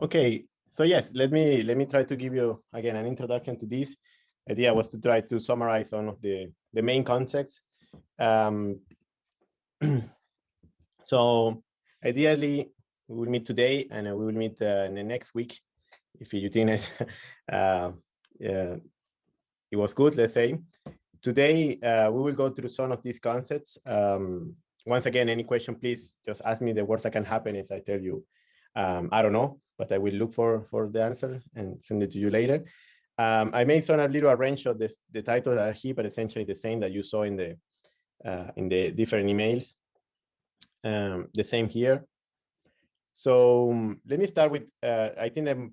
Okay, so yes, let me let me try to give you again an introduction to this. Idea was to try to summarize some of the the main concepts. Um, so ideally, we will meet today and we will meet uh, in the next week if you think it, uh, yeah, it was good, let's say. Today, uh, we will go through some of these concepts. Um, once again, any question, please just ask me. The worst that can happen is I tell you, um, I don't know, but I will look for, for the answer and send it to you later. Um, I made some a little arrange of this, the title are here, but essentially the same that you saw in the uh, in the different emails. Um, the same here. So um, let me start with, uh, I think the,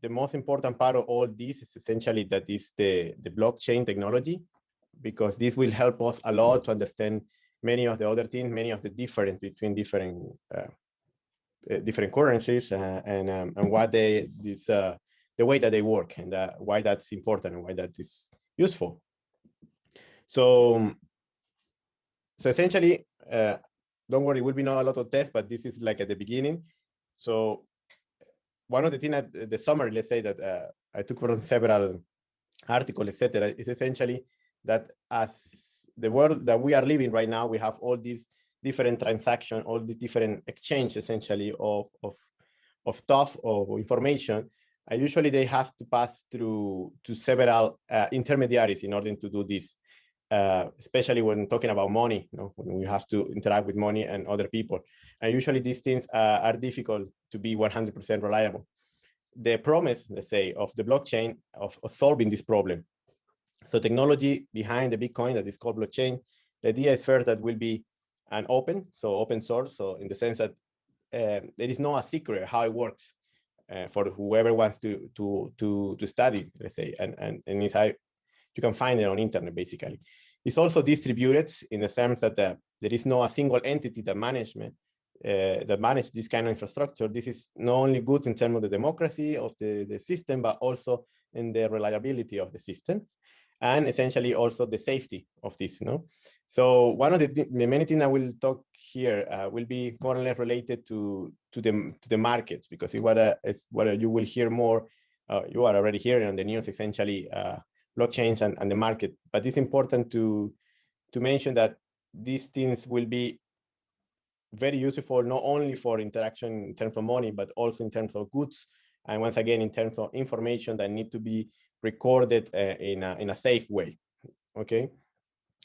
the most important part of all this is essentially that is the, the blockchain technology, because this will help us a lot to understand many of the other things, many of the difference between different uh, different currencies uh, and um, and what they this uh, the way that they work and uh, why that's important and why that is useful. So so essentially, uh, don't worry, will be not a lot of tests, but this is like at the beginning. So one of the things that the summary, let's say that uh, I took from several articles, etc., is essentially that as the world that we are living right now, we have all these different transactions, all the different exchange essentially of, of, of stuff or information. And usually they have to pass through to several uh, intermediaries in order to do this uh, especially when talking about money, you know, when we have to interact with money and other people. And usually these things uh, are difficult to be 100% reliable. The promise, let's say, of the blockchain of, of, solving this problem. So technology behind the Bitcoin that is called blockchain, the idea is first that will be an open, so open source, so in the sense that uh, there is no a secret how it works uh, for whoever wants to to to to study, let's say, and and and it's you can find it on internet basically. It's also distributed in the sense that uh, there is no a single entity that management uh, that manage this kind of infrastructure. This is not only good in terms of the democracy of the, the system, but also in the reliability of the system and essentially also the safety of this. you No, so one of the, the many things I will talk here uh, will be more or less related to to the to the markets because it's what uh, is what you will hear more. Uh, you are already hearing on the news essentially uh, blockchains and, and the market. But it's important to, to mention that these things will be very useful, not only for interaction in terms of money, but also in terms of goods. And once again, in terms of information that need to be recorded uh, in, a, in a safe way, okay?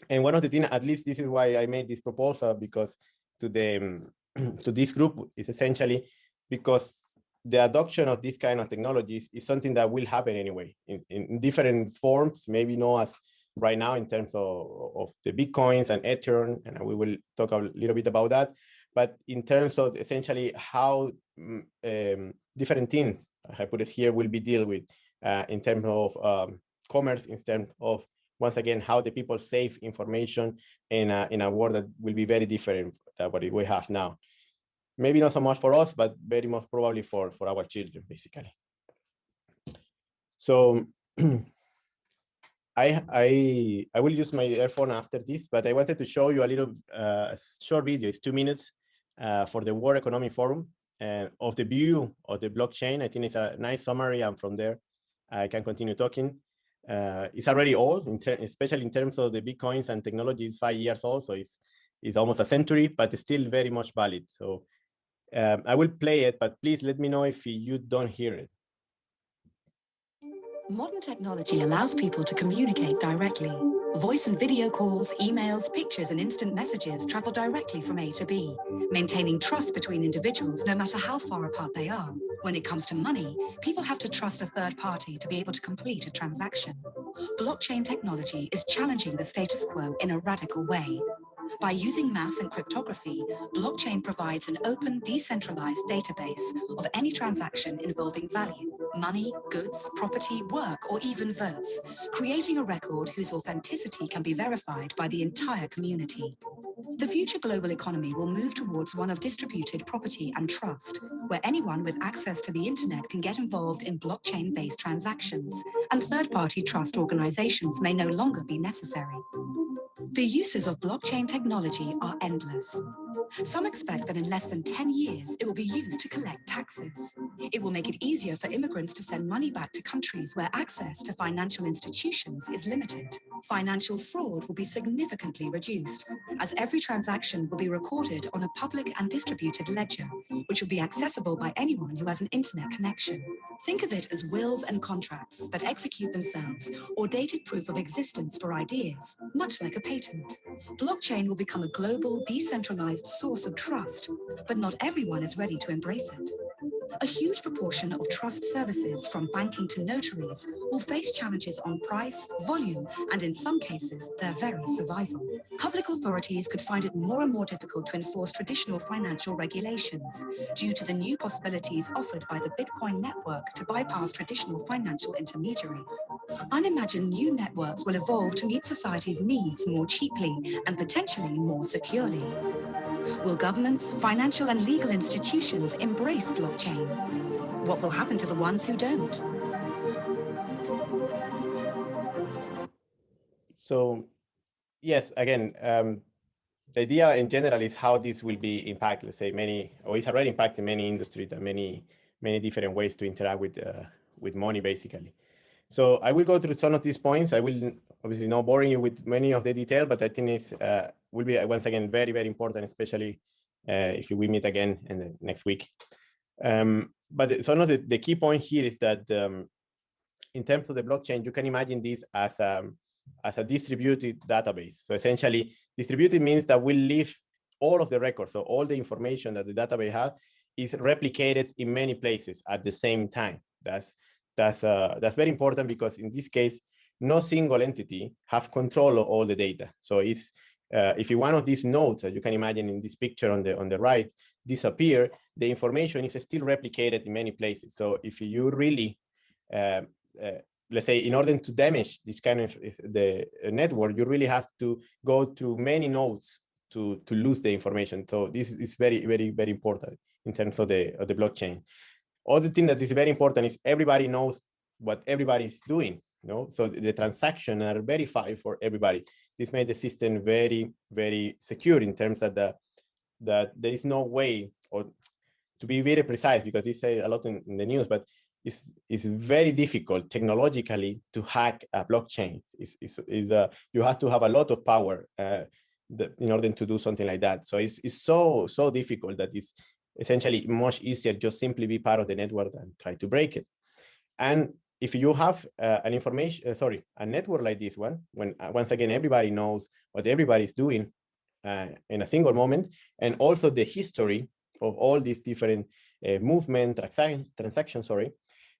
And one of the things, at least this is why I made this proposal, because to the to this group is essentially because the adoption of this kind of technologies is something that will happen anyway in, in different forms, maybe not as right now in terms of, of the Bitcoins and Ethereum, and we will talk a little bit about that. But in terms of essentially how mm, um, different things, I put it here, will be dealt with uh, in terms of um, commerce, in terms of, once again, how the people save information in a, in a world that will be very different than what we have now maybe not so much for us, but very much probably for, for our children, basically. So I, I, I will use my earphone after this, but I wanted to show you a little uh, short video. It's two minutes uh, for the World Economic Forum uh, of the view of the blockchain. I think it's a nice summary, and from there I can continue talking. Uh, it's already old, in especially in terms of the bitcoins and technology. It's five years old, so it's it's almost a century, but it's still very much valid. So um, I will play it, but please let me know if you don't hear it. Modern technology allows people to communicate directly. Voice and video calls, emails, pictures and instant messages travel directly from A to B, maintaining trust between individuals no matter how far apart they are. When it comes to money, people have to trust a third party to be able to complete a transaction. Blockchain technology is challenging the status quo in a radical way, by using math and cryptography, blockchain provides an open, decentralized database of any transaction involving value, money, goods, property, work, or even votes, creating a record whose authenticity can be verified by the entire community. The future global economy will move towards one of distributed property and trust, where anyone with access to the internet can get involved in blockchain-based transactions, and third-party trust organizations may no longer be necessary. The uses of blockchain technology are endless. Some expect that in less than 10 years, it will be used to collect taxes. It will make it easier for immigrants to send money back to countries where access to financial institutions is limited. Financial fraud will be significantly reduced, as every transaction will be recorded on a public and distributed ledger, which will be accessible by anyone who has an internet connection. Think of it as wills and contracts that execute themselves or dated proof of existence for ideas, much like a patent. Blockchain will become a global, decentralized source of trust, but not everyone is ready to embrace it. A huge proportion of trust services, from banking to notaries, will face challenges on price, volume, and in some cases, their very survival. Public authorities could find it more and more difficult to enforce traditional financial regulations due to the new possibilities offered by the Bitcoin network to bypass traditional financial intermediaries. Unimagined new networks will evolve to meet society's needs more cheaply and potentially more securely. Will governments, financial and legal institutions embrace blockchain? What will happen to the ones who don't? So, yes, again, um, the idea in general is how this will be impact, let's say many, or it's already impacting many industries and many, many different ways to interact with, uh, with money, basically. So I will go through some of these points. I will obviously not boring you with many of the detail, but I think it's uh, will be once again very, very important, especially uh, if we meet again in the next week. Um, but some of the, the key point here is that um, in terms of the blockchain, you can imagine this as a, um, as a distributed database. So essentially, distributed means that we leave all of the records, so all the information that the database has is replicated in many places at the same time. That's that's uh, that's very important because in this case, no single entity have control of all the data. So it's uh, if one of these nodes, as you can imagine in this picture on the on the right, disappear, the information is still replicated in many places. So if you really, uh, uh, let's say, in order to damage this kind of the network, you really have to go through many nodes to to lose the information. So this is very very very important in terms of the of the blockchain. Other thing that is very important is everybody knows what everybody is doing. Know, so the transactions are verified for everybody this made the system very, very secure in terms of the that there is no way, or to be very precise, because this say a lot in, in, the news, but it's, it's very difficult technologically to hack a blockchain. It's, it's, it's, uh, you have to have a lot of power uh, the, in order to do something like that. So it's, it's so, so difficult that it's essentially much easier just simply be part of the network and try to break it. And if you have uh, an information, uh, sorry, a network like this one, when uh, once again, everybody knows what everybody's doing uh, in a single moment, and also the history of all these different uh, movement, transaction, transactions, sorry,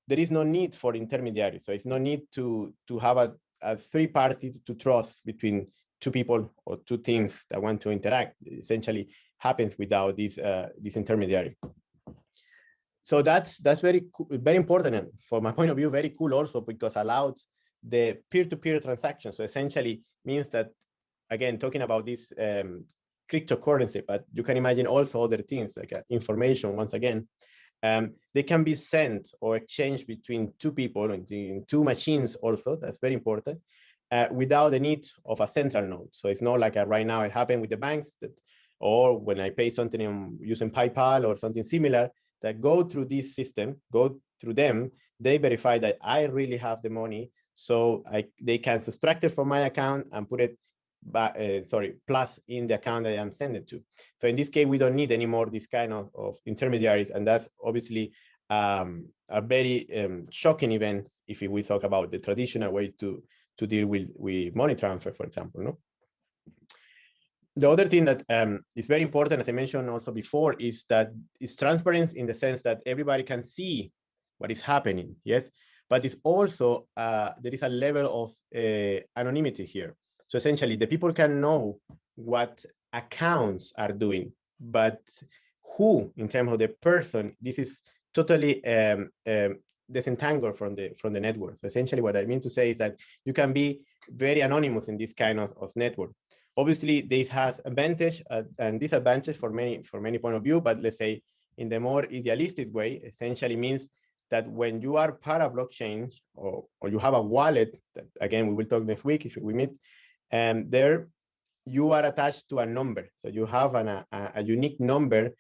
there is no need for intermediaries. So it's no need to, to have a, a three party to trust between two people or two things that want to interact. Essentially happens without this, uh, this intermediary so that's that's very very important and from my point of view very cool also because allows the peer-to-peer -peer transaction. So essentially means that again talking about this um, cryptocurrency but you can imagine also other things like uh, information once again um, they can be sent or exchanged between two people in two machines also that's very important uh, without the need of a central node. So it's not like a, right now it happened with the banks that or when I pay something using PayPal or something similar, that go through this system, go through them, they verify that I really have the money. So I, they can subtract it from my account and put it back, uh, sorry, plus in the account that I'm sending to. So in this case, we don't need anymore this kind of, of intermediaries. And that's obviously um, a very um, shocking event if we talk about the traditional way to, to deal with, with money transfer, for example. No? The other thing that um, is very important, as I mentioned also before, is that it's transparency in the sense that everybody can see what is happening, yes? But it's also, uh, there is a level of uh, anonymity here. So essentially, the people can know what accounts are doing, but who, in terms of the person, this is totally um, um, disentangled from the from the network. So essentially, what I mean to say is that you can be very anonymous in this kind of, of network. Obviously, this has advantage uh, and disadvantage for many for many point of view, but let's say in the more idealistic way, essentially means that when you are part of blockchain or, or you have a wallet, that again, we will talk next week if we meet, and there you are attached to a number. So you have an, a, a unique number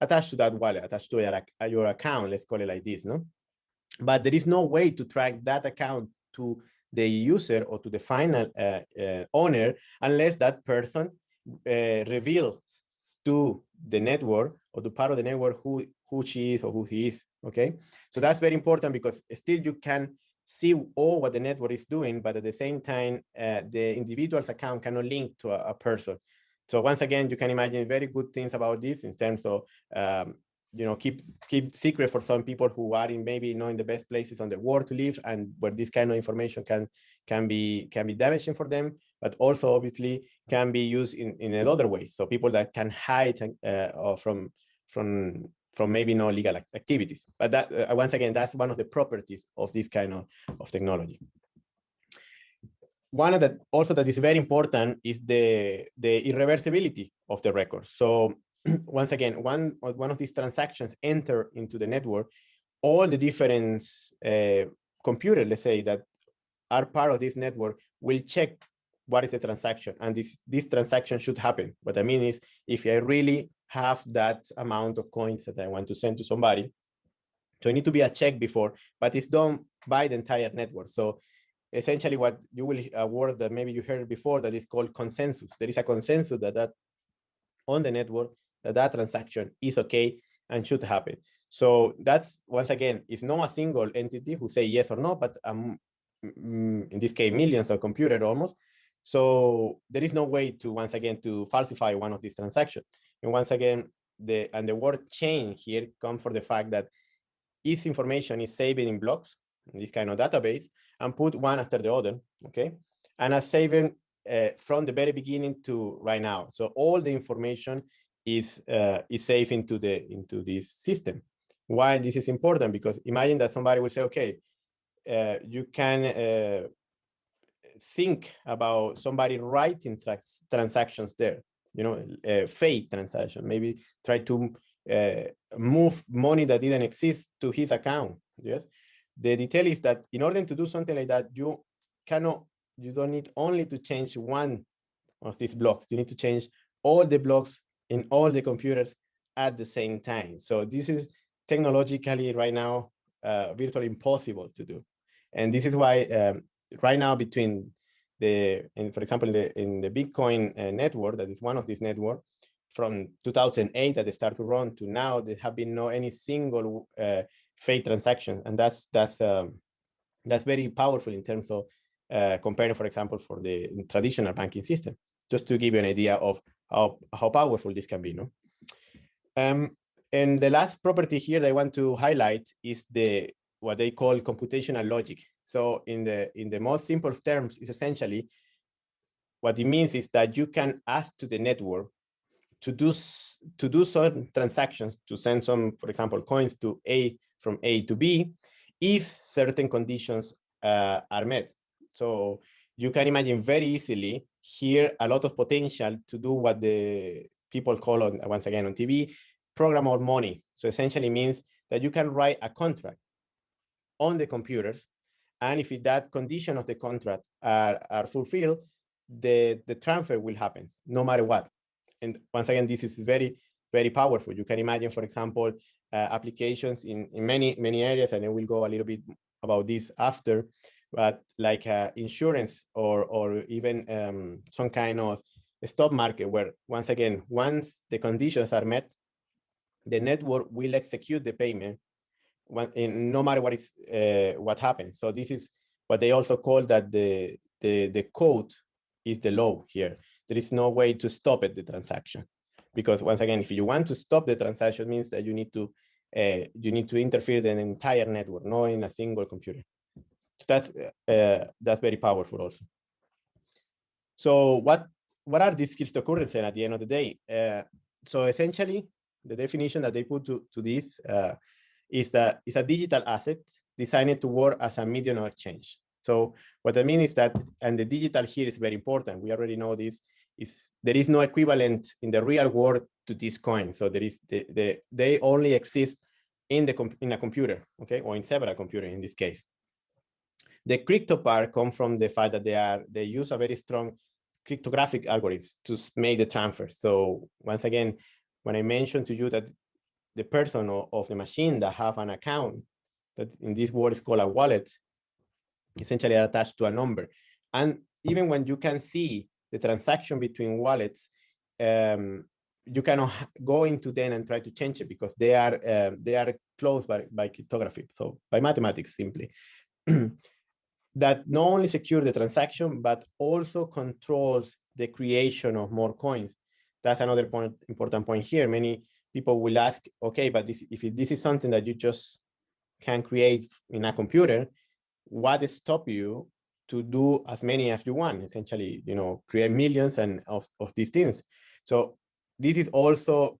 attached to that wallet, attached to your, your account, let's call it like this, no? But there is no way to track that account to the user or to the final uh, uh, owner unless that person uh, reveals to the network or to part of the network who who she is or who he is okay? So that's very important because still you can see all what the network is doing but at the same time uh, the individual's account cannot link to a, a, person. So once again you can imagine very good things about this in terms of um, you know keep keep secret for some people who are in maybe not in the best places on the world to live and where this kind of information can can be can be damaging for them but also obviously can be used in in another way so people that can hide uh, from from from maybe no legal activities. But that uh, once again that's one of the properties of this kind of, of technology. One of that also that is very important is the the irreversibility of the record. So once again, one, one of these transactions enter into the network, all the different uh, computers, let's say, that are part of this network will check what is the transaction. And this, this transaction should happen. What I mean is, if I really have that amount of coins that I want to send to somebody, so it need to be a check before, but it's done by the entire network. So essentially what you will a word that maybe you heard before that is called consensus. There is a consensus that, that on the network that that transaction is okay and should happen. So that's, once again, it's not a single entity who say yes or no, but um, in this case, millions of computers almost. So there is no way to, once again, to falsify one of these transactions. And once again, the and the word chain here comes for the fact that each information is saved in blocks in this kind of database and put one after the other, okay? And a saving uh, from the very beginning to right now. So all the information is uh, is safe into the into this system. Why this is important? Because imagine that somebody will say, okay, uh, you can uh, think about somebody writing trans transactions there, you know, uh, fake transaction, maybe try to uh, move money that didn't exist to his account. Yes, the detail is that in order to do something like that, you cannot, you don't need only to change one of these blocks. You need to change all the blocks in all the computers at the same time. So this is technologically right now uh, virtually impossible to do. And this is why um, right now between the, in, for example, in the, in the Bitcoin uh, network, that is one of these networks, from 2008 that they start to run to now, there have been no any single uh, fake transaction. And that's, that's, um, that's very powerful in terms of uh, comparing, for example, for the traditional banking system, just to give you an idea of how, how powerful this can be. No? Um, and the last property here that I want to highlight is the what they call computational logic. So in the in the most simple terms, is essentially what it means is that you can ask to the network to do to do certain transactions to send some, for example, coins to A from A to B, if certain conditions uh, are met. So you can imagine very easily here a lot of potential to do what the people call on once again on TV, programmable money. So essentially means that you can write a contract on the computers. And if that condition of the contract are, are fulfilled, the, the transfer will happen no matter what. And once again, this is very, very powerful. You can imagine, for example, uh, applications in, in many, many areas, and I will go a little bit about this after, but like uh, insurance or or even um, some kind of stock market where once again once the conditions are met the network will execute the payment when, in, no matter what is uh, what happens. So this is what they also call that the the the code is the law here. There is no way to stop it the transaction because once again if you want to stop the transaction means that you need to uh, you need to interfere in the entire network not in a single computer that's uh, that's very powerful also. So what what are these cryptocurrencies at the end of the day? Uh, so essentially, the definition that they put to, to this uh, is that it's a digital asset designed to work as a medium of exchange. So what I mean is that, and the digital here is very important. We already know this, is there is no equivalent in the real world to this coin. So there is the, the they only exist in the in a computer, okay, or in several computers in this case. The crypto part come from the fact that they are they use a very strong cryptographic algorithms to make the transfer. So once again, when I mentioned to you that the person or, of the machine that have an account that in this world is called a wallet, essentially are attached to a number. And even when you can see the transaction between wallets, um, you cannot go into them and try to change it because they are uh, they are closed by, by cryptography, so by mathematics simply. that not only secure the transaction, but also controls the creation of more coins. That's another point, important point here. Many people will ask, okay, but this, if this is something that you just can create in a computer, what stop you to do as many as you want, essentially, you know, create millions and of, of these things. So this is also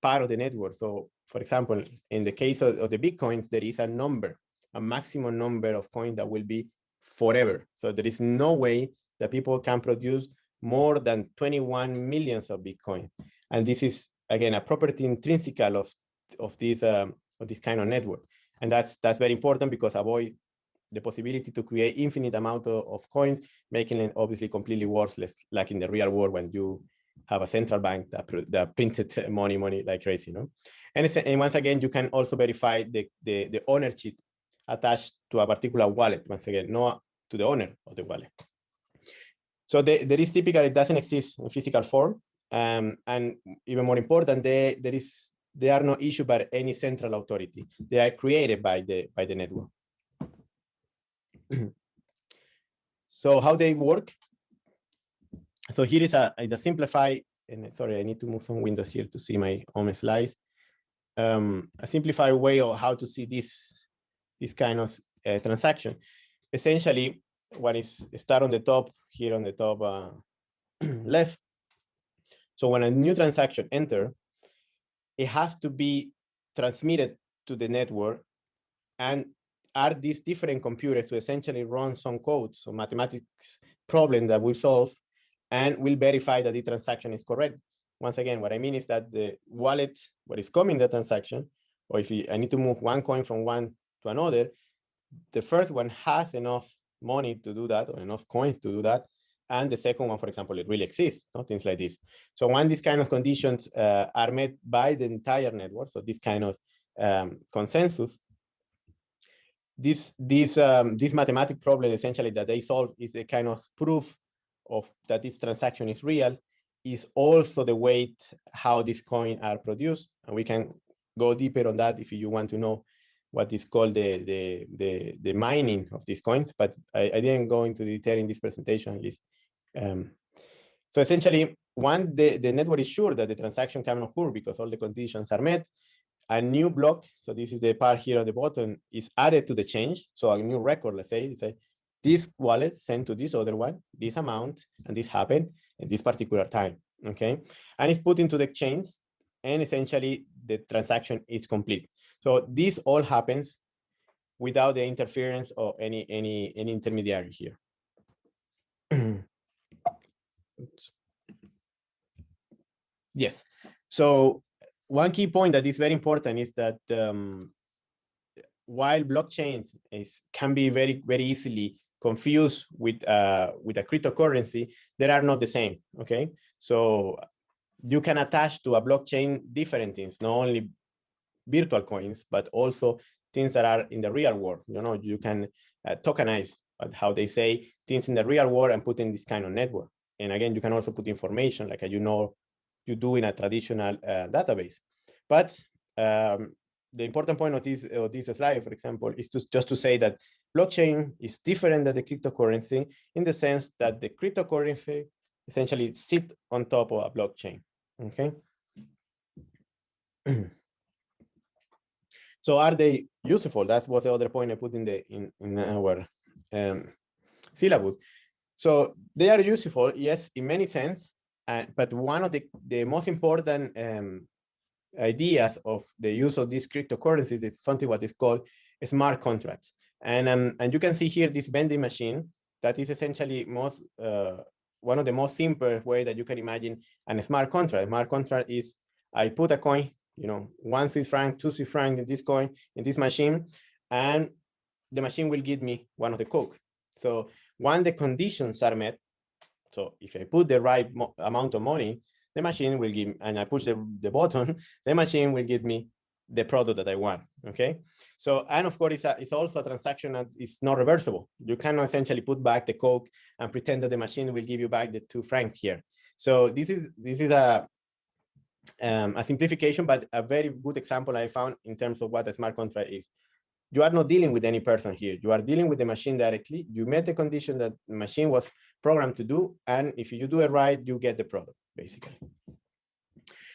part of the network. So for example, in the case of, of the Bitcoins, there is a number, a maximum number of coins that will be forever. So there is no way that people can produce more than 21 millions of Bitcoin. And this is, again, a property intrinsical of, of, this, um, of this kind of network. And that's, that's very important because avoid the possibility to create infinite amount of, of coins, making it obviously completely worthless, like in the real world when you have a central bank that, that printed money, money like crazy, you know? And, and once again, you can also verify the, the, the ownership attached to a particular wallet, once again, not to the owner of the wallet. So the, there is typically, it doesn't exist in physical form. Um, and even more important, they, there is they are not issued by any central authority. They are created by the by the network. so how they work? So here is a, is a simplified, and sorry, I need to move some windows here to see my own slides. Um, a simplified way of how to see this, this kind of uh, transaction. Essentially, what is start on the top here on the top uh, left. So when a new transaction enter, it has to be transmitted to the network and are these different computers to essentially run some code, so mathematics problem that we solve and will verify that the transaction is correct. Once again, what I mean is that the wallet, what is coming the transaction, or if I need to move one coin from one to another, the first one has enough money to do that or enough coins to do that. And the second one, for example, it really exists, no? things like this. So when these kind of conditions uh, are met by the entire network, so this kind of um, consensus, this this um, this mathematical problem essentially that they solve is a kind of proof of that this transaction is real is also the weight how these coins are produced and we can go deeper on that if you want to know what is called the the the, the mining of these coins but I, I, didn't go into detail in this presentation at least um, so essentially one the, the network is sure that the transaction can occur because all the conditions are met a new block, so this is the part here on the bottom, is added to the change. So a new record, let's say, say this wallet sent to this other one, this amount, and this happened at this particular time, okay? And it's put into the exchange, and essentially the transaction is complete. So this all happens without the interference of any any any intermediary here. yes. So one key point that is very important is that um, while blockchains is can be very very easily confused with uh, with a cryptocurrency, they are not the same. Okay, so you can attach to a blockchain different things, not only virtual coins, but also things that are in the real world. You know, you can uh, tokenize how they say things in the real world and put in this kind of network. And again, you can also put information like you know you do in a traditional uh, database. But um, the important point of this, of this slide, for example, is to, just to say that blockchain is different than the cryptocurrency in the sense that the cryptocurrency essentially sit on top of a blockchain, okay? so are they useful? That was the other point I put in the in, in our um, syllabus. So they are useful, yes, in many sense, uh, but one of the, the most important um, ideas of the use of these cryptocurrencies is something what is called smart contracts. And, um, and you can see here this vending machine that is essentially most uh, one of the most simple way that you can imagine a smart contract. A smart contract is I put a coin, you know, one Swiss franc, two Swiss franc in this coin, in this machine, and the machine will give me one of the Coke. So when the conditions are met, So if I put the right amount of money, the machine will give, and I push the, the button, the machine will give me the product that I want, okay? So, and of course, it's, a, it's also a transaction that is not reversible. You cannot essentially put back the Coke and pretend that the machine will give you back the two francs here. So this is, this is a, um, a simplification, but a very good example I found in terms of what a smart contract is. You are not dealing with any person here. You are dealing with the machine directly. You met the condition that the machine was programmed to do. And if you do it right, you get the product, basically.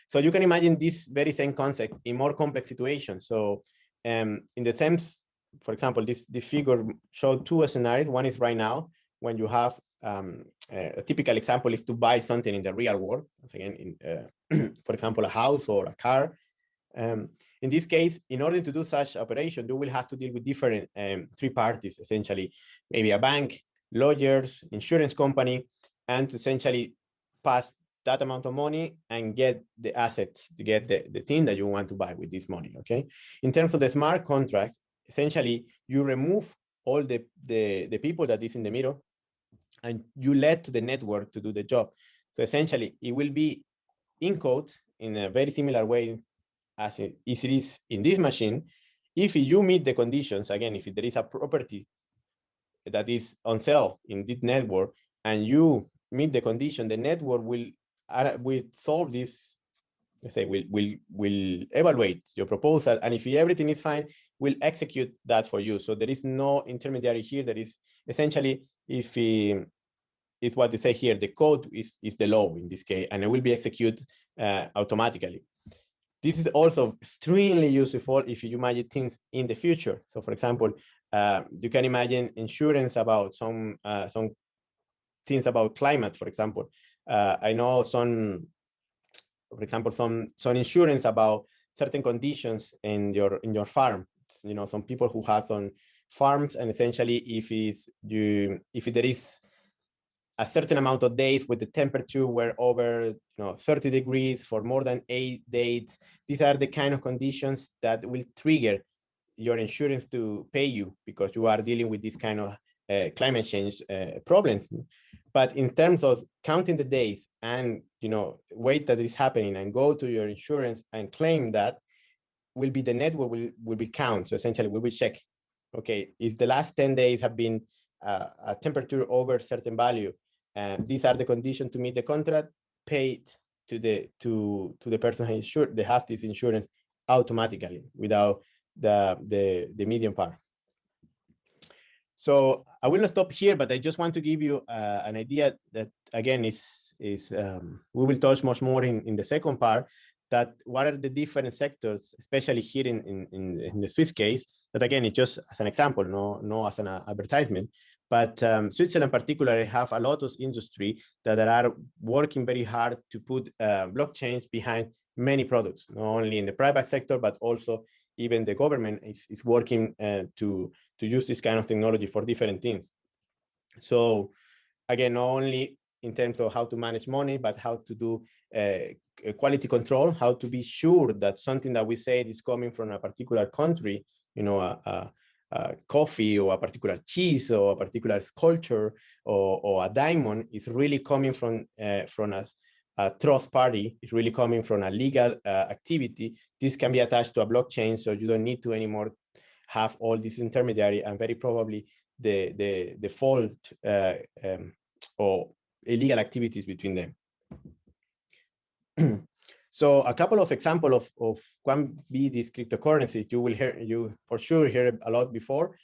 So you can imagine this very same concept in more complex situations. So um, in the sense, for example, this, this figure showed two scenarios. One is right now when you have um, a typical example is to buy something in the real world. Once again, in, uh, for example, a house or a car. Um, in this case, in order to do such operation, you will have to deal with different um, three parties, essentially, maybe a bank, lawyers, insurance company, and to essentially pass that amount of money and get the asset to get the, the thing that you want to buy with this money, okay? In terms of the smart contracts, essentially, you remove all the, the, the people that is in the middle and you let to the network to do the job. So essentially, it will be in code in a very similar way as it is in this machine. If you meet the conditions, again, if there is a property that is on sale in this network and you meet the condition, the network will, uh, will solve this, let's say, will, will, will evaluate your proposal. And if everything is fine, will execute that for you. So there is no intermediary here. There is essentially if um, it's what they say here, the code is, is the law in this case, and it will be executed uh, automatically. This is also extremely useful if you imagine things in the future. So for example, uh, you can imagine insurance about some uh, some things about climate, for example. Uh, I know some, for example, some some insurance about certain conditions in your in your farm. You know, some people who have some farms and essentially if is you if there is a certain amount of days with the temperature were over you know 30 degrees for more than eight days these are the kind of conditions that will trigger your insurance to pay you because you are dealing with this kind of uh, climate change uh, problems. But in terms of counting the days and you know wait that is happening and go to your insurance and claim that will be the network will, will be count. So essentially we will check okay, if the last 10 days have been uh, a temperature over certain value, and these are the conditions to meet the contract, paid to the to to the person who insured, they have this insurance automatically without the the the medium part. So I will not stop here, but I just want to give you uh, an idea that again is is um, we will touch much more in in the second part that what are the different sectors, especially here in in, in the Swiss case, that again, it's just as an example, no, no as an uh, advertisement. But um, Switzerland particularly have a lot of industry that are working very hard to put uh, blockchains behind many products, not only in the private sector, but also even the government is, is working uh, to, to use this kind of technology for different things. So again, not only in terms of how to manage money, but how to do uh, quality control, how to be sure that something that we say is coming from a particular country you know, a, a, a, coffee or a particular cheese or a particular sculpture or, or a diamond is really coming from, uh, from a, a trust party, it's really coming from a legal uh, activity. This can be attached to a blockchain, so you don't need to anymore have all this intermediary and very probably the, the, the fault uh, um, or illegal activities between them. So a couple of example of, of can be these cryptocurrencies you will hear you for sure hear a lot before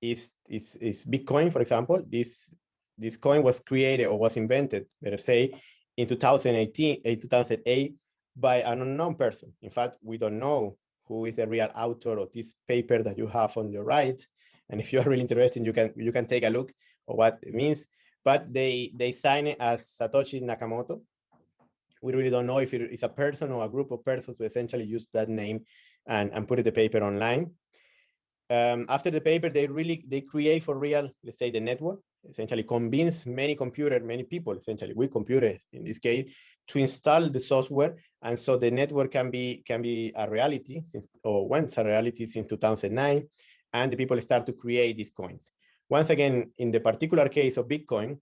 is, is, is Bitcoin, for example. This, this coin was created or was invented, better say, in 2018, in eh, 2008 by an unknown person. In fact, we don't know who is the real author of this paper that you have on your right. And if you are really interested, you can you can take a look of what it means. But they they sign it as Satoshi Nakamoto, we really don't know if it is a person or a group of persons who essentially use that name and, and put the paper online. Um, after the paper, they really, they create for real, let's say the network, essentially convince many computer, many people, essentially we computers in this case, to install the software. And so the network can be, can be a reality since, or once a reality since 2009. And the people start to create these coins. Once again, in the particular case of Bitcoin,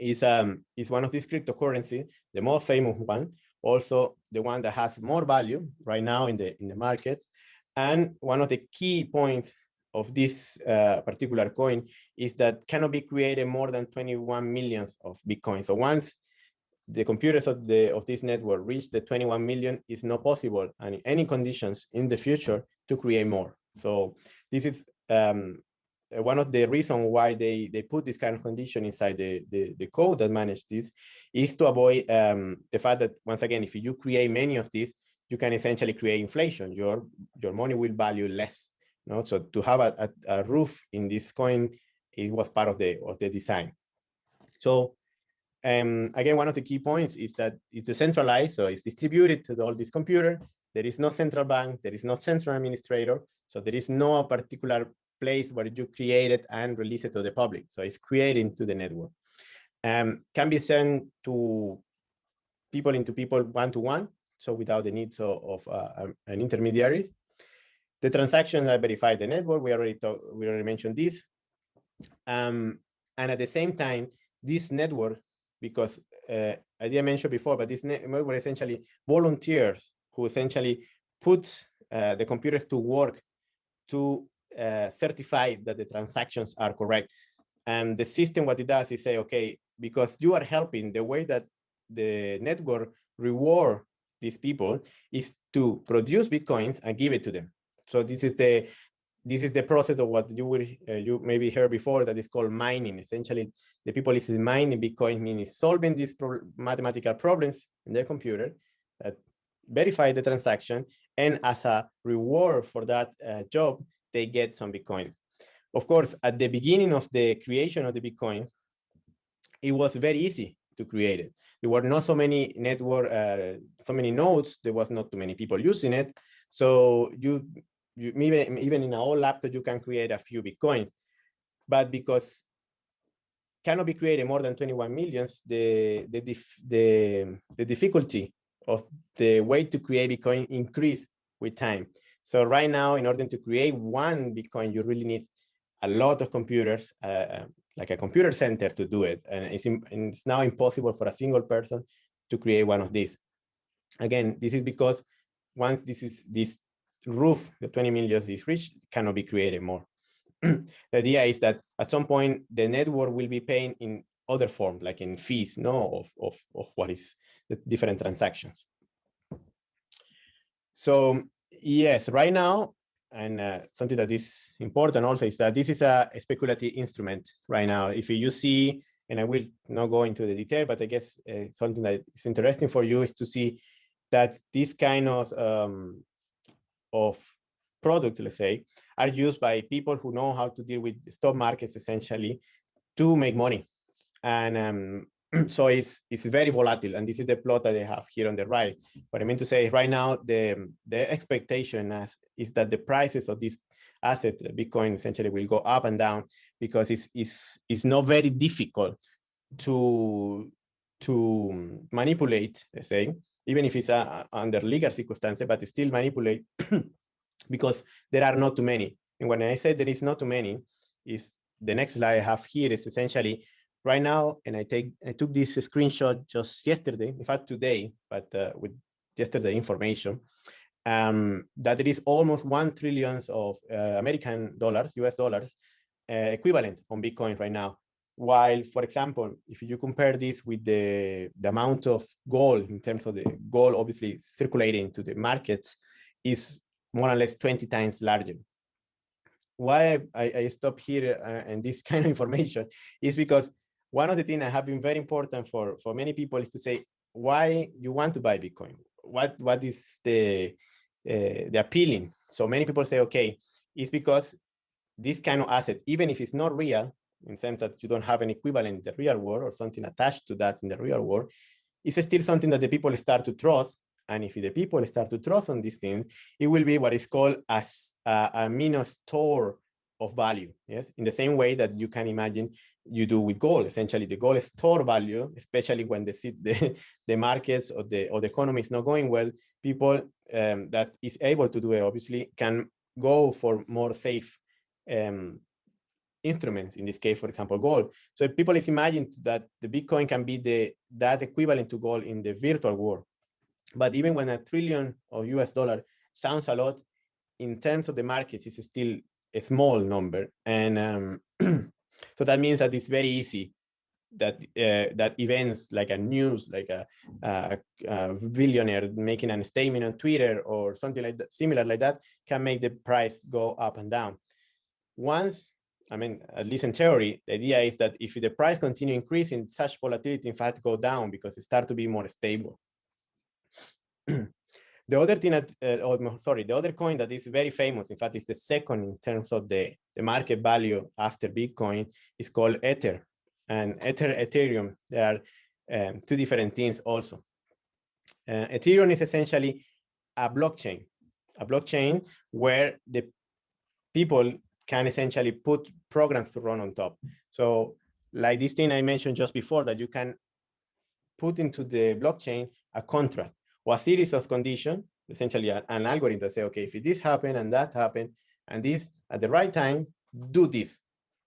is um is one of these cryptocurrency, the most famous one, also the one that has more value right now in the in the market. And one of the key points of this uh, particular coin is that cannot be created more than 21 millions of Bitcoin. So once the computers of the of this network reach the 21 million, it's not possible and in any conditions in the future to create more. So this is um, one of the reasons why they they put this kind of condition inside the the, the code that manage this is to avoid um, the fact that once again if you create many of these you can essentially create inflation. Your your money will value less no? So to have a, a, a roof in this coin it was part of the of the design. So um, again, one of the key points is that it's decentralized, so it's distributed to all these computers. There is no central bank, there is no central administrator, so there is no particular place where you create it and release it to the public. So it's created to the network. Um, can be sent to people into people one-to-one, -one, so without the needs of, uh, an intermediary. The transactions are verified the network. We already talk, we already mentioned this. Um, and at the same time, this network, because uh, I didn't mention before, but this network essentially volunteers who essentially puts uh, the computers to work to certify that the transactions are correct. And the system, what it does is say, okay, because you are helping, the way that the network reward these people is to produce bitcoins and give it to them. So this is the this is the process of what you will uh, you maybe heard before that is called mining. Essentially, the people is mining Bitcoin, meaning solving these pro mathematical problems in their computer that verify the transaction, and as a reward for that uh, job, they get some Bitcoins. Of course, at the beginning of the creation of the Bitcoin, it was very easy to create it. There were not so many network, uh, so many nodes. There was not too many people using it. So you, you even, even in an old laptop, you can create a few Bitcoins. But because cannot be created more than 21 millions, the, the, the, the difficulty of the way to create Bitcoin increase with time. So right now, in order to create one Bitcoin, you really need a lot of computers, uh, uh like a computer center to do it. And it's, and it's now impossible for a single person to create one of these. Again, this is because once this is this roof, the 20 million is reached, cannot be created more. the idea is that at some point the network will be paying in other form, like in fees, no, of, of, of what is the different transactions. So yes, right now, and uh, something that is important also is that this is a, a, speculative instrument right now. If you see, and I will not go into the detail, but I guess uh, something that is interesting for you is to see that this kind of um, of product, let's say, are used by people who know how to deal with stock markets essentially to make money. And um, so it's it's very volatile and this is the plot that I have here on the right. What I mean to say right now, the, the expectation as, is that the prices of this asset, Bitcoin essentially will go up and down because it's, it's, it's not very difficult to, to manipulate, let's say, even if it's uh, under legal circumstances, but still manipulate because there are not too many. And when I say there is not too many, is the next slide I have here is essentially right now, and I take I took this screenshot just yesterday, in fact today, but uh, with yesterday information, um, that there is almost one trillions of uh, American dollars, US dollars, uh, equivalent on Bitcoin right now. While, for example, if you compare this with the, the amount of gold in terms of the gold obviously circulating to the markets is more or less 20 times larger. Why I, I stop here uh, and this kind of information is because one of the things that have been very important for, for many people is to say why you want to buy Bitcoin. What, what is the, uh, the appealing? So many people say, okay, it's because this kind of asset, even if it's not real, in sense that you don't have an equivalent in the real world or something attached to that in the real world, it's still something that the people start to trust. And if the people start to trust on these things, it will be what is called as a, a minus store of value. Yes, in the same way that you can imagine you do with gold. Essentially, the gold store value, especially when the the, the markets or the or the economy is not going well. People um, that is able to do it obviously can go for more safe um, instruments, in this case, for example, gold. So people is imagine that the Bitcoin can be the that equivalent to gold in the virtual world. But even when a trillion of US dollar sounds a lot, in terms of the market, it's still a small number. And um, so that means that it's very easy that uh, that events like a news, like a, a, a, billionaire making a statement on Twitter or something like that, similar like that, can make the price go up and down. Once, I mean, at least in theory, the idea is that if the price continue increasing, such volatility in fact go down because it start to be more stable. the other thing that, uh, oh, sorry, the other coin that is very famous, in fact, is the second in terms of the, the market value after Bitcoin is called Ether and Ether, Ethereum. There are um, two different things also. Uh, Ethereum is essentially a blockchain, a blockchain where the people can essentially put programs to run on top. So like this thing I mentioned just before that you can put into the blockchain a contract or a series of conditions, essentially an, algorithm that say, okay, if this happened and that happened, and this at the right time, do this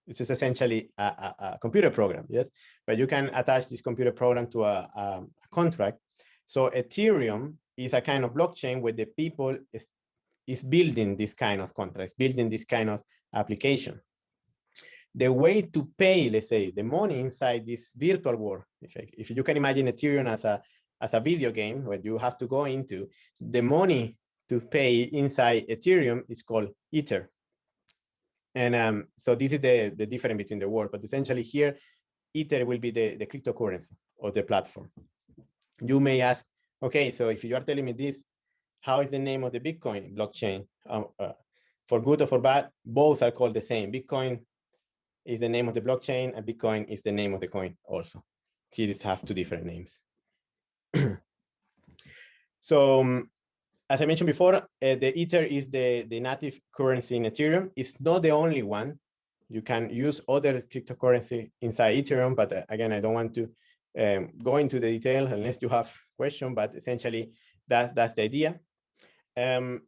which is essentially a, a, a, computer program, yes? But you can attach this computer program to a, a, contract. So Ethereum is a kind of blockchain where the people is, is building this kind of contracts, building this kind of application. The way to pay, let's say, the money inside this virtual world, if, I, if you can imagine Ethereum as a, as a video game where you have to go into, the money to pay inside Ethereum is called Ether. And um, so this is the, the difference between the world, but essentially here, Ether will be the, the cryptocurrency or the platform. You may ask, okay, so if you are telling me this, how is the name of the Bitcoin blockchain? Um, uh, for good or for bad, both are called the same. Bitcoin is the name of the blockchain and Bitcoin is the name of the coin also. These have two different names. so um, as I mentioned before, uh, the Ether is the, the native currency in Ethereum. It's not the only one. You can use other cryptocurrency inside Ethereum, but uh, again, I don't want to um, go into the detail unless you have question, but essentially that's, that's the idea. Um,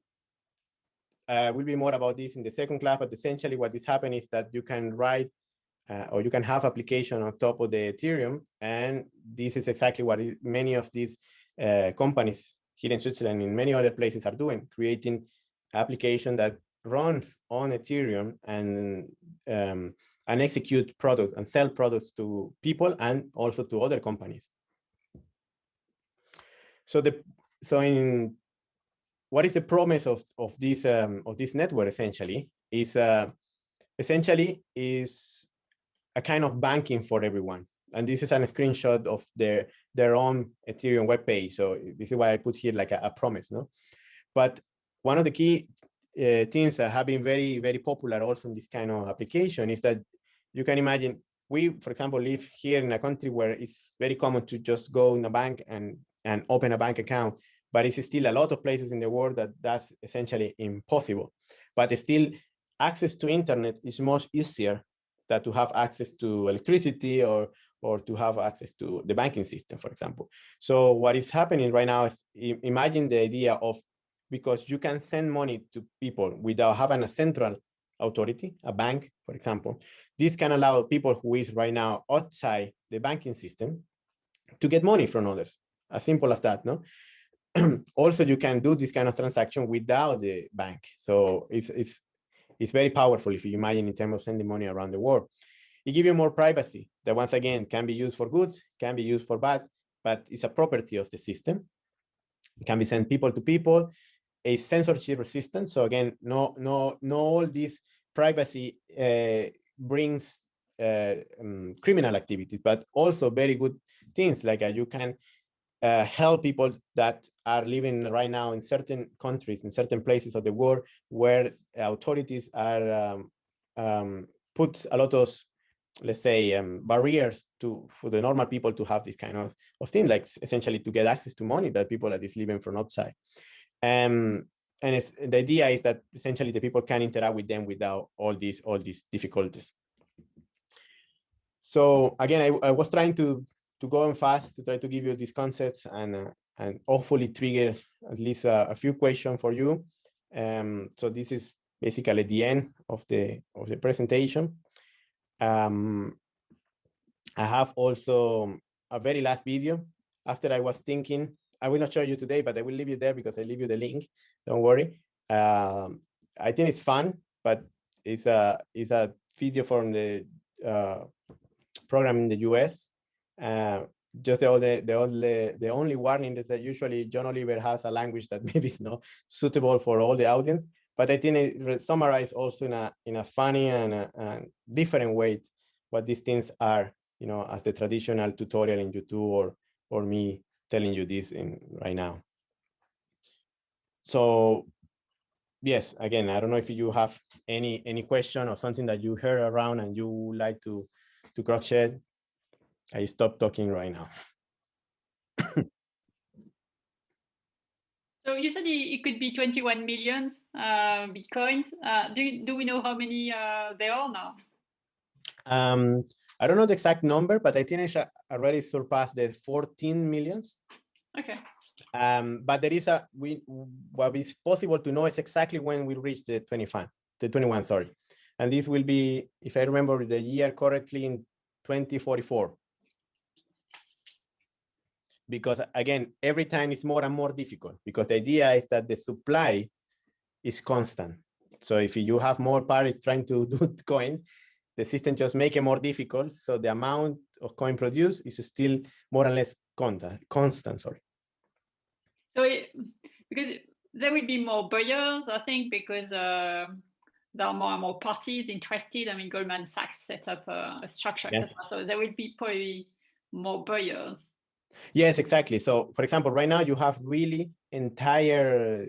uh, will be more about this in the second class, but essentially what is happening is that you can write uh, or you can have application on top of the Ethereum. And this is exactly what many of these uh, companies here in Switzerland in many other places are doing, creating application that runs on Ethereum and um, and execute products and sell products to people and also to other companies. So the so in what is the promise of of this um, of this network essentially is uh, essentially is a kind of banking for everyone. And this is a screenshot of their their own Ethereum web page. So this is why I put here like a, a promise, no? But one of the key uh, things that have been very, very popular also in this kind of application is that you can imagine we, for example, live here in a country where it's very common to just go in a bank and, and open a bank account, but it's still a lot of places in the world that that's essentially impossible. But still access to internet is much easier than to have access to electricity or or to have access to the banking system, for example. So what is happening right now is imagine the idea of because you can send money to people without having a central authority, a bank, for example. This can allow people who is right now outside the banking system to get money from others, as simple as that, no? also, you can do this kind of transaction without the bank. So it's, it's, it's very powerful if you imagine in terms of sending money around the world. It gives you more privacy that once again can be used for good, can be used for bad, but it's a property of the system. It can be sent people to people, a censorship resistant. So again, no, no, no all this privacy uh, brings uh, um, criminal activities, but also very good things like uh, you can uh, help people that are living right now in certain countries, in certain places of the world where authorities are um, um, put a lot of let's say um, barriers to for the normal people to have this kind of, of thing like essentially to get access to money that people that is living from outside. Um, and it's, the idea is that essentially the people can interact with them without all these all these difficulties. So again I, I was trying to to go on fast to try to give you these concepts and uh, and hopefully trigger at least a, a few questions for you um, so this is basically the end of the of the presentation Um, I have also a very last video after I was thinking, I will not show you today, but I will leave you there because I leave you the link. Don't worry. Um, I think it's fun, but it's a it's a video from the uh, program in the US. Uh, just the only the only the only warning is that usually John Oliver has a language that maybe is not suitable for all the audience. But I think it summarized also in a in a funny and a, a different way what these things are, you know, as the traditional tutorial in YouTube or or me telling you this in right now. So yes, again, I don't know if you have any any question or something that you heard around and you like to to cross shed. I stop talking right now. so you said it could be 21 million uh, bitcoins. Uh, do do we know how many uh, there are now? Um, I don't know the exact number, but I think it's already surpassed the 14 millions. Okay. Um, but there is a we what is possible to know is exactly when we reach the 25, the 21, sorry. And this will be, if I remember the year correctly, in 2044. Because again, every time it's more and more difficult because the idea is that the supply is constant. So if you have more parties trying to do coins, the system just make it more difficult. So the amount of coin produced is still more or less constant, constant sorry. So it, because there will be more buyers, I think, because uh, there are more and more parties interested. I mean, Goldman Sachs set up a, a structure, yeah. etc. So there will be probably more buyers. Yes, exactly. So, for example, right now you have really entire